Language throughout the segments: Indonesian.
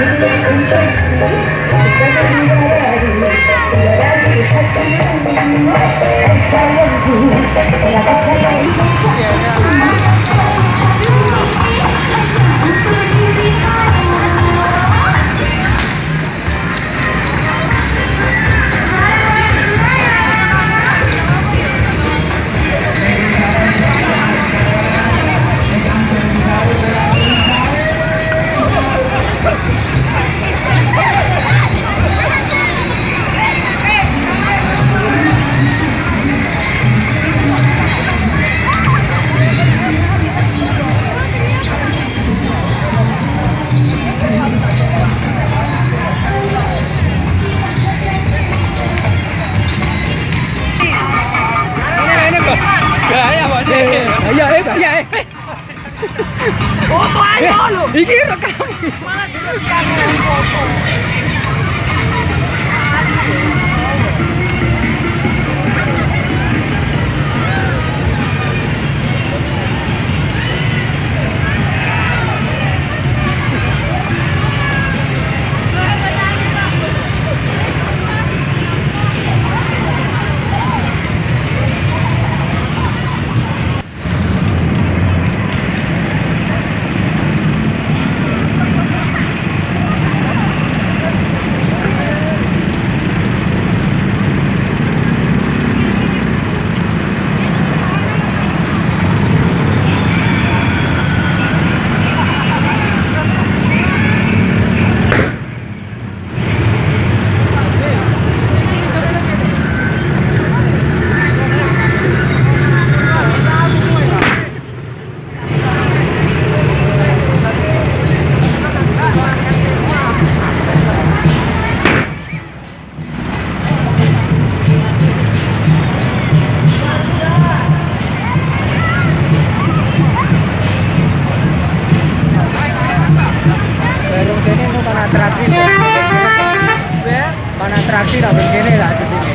I'm sorry, I'm sorry, I'm sorry, I'm sorry, I'm sorry, I'm sorry, I'm Eh, bahaya, eh. Foto ayo lho. Iki rekam. Malah direkam foto. atraksi Pan atraksi tak begini lah di sini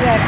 Yeah.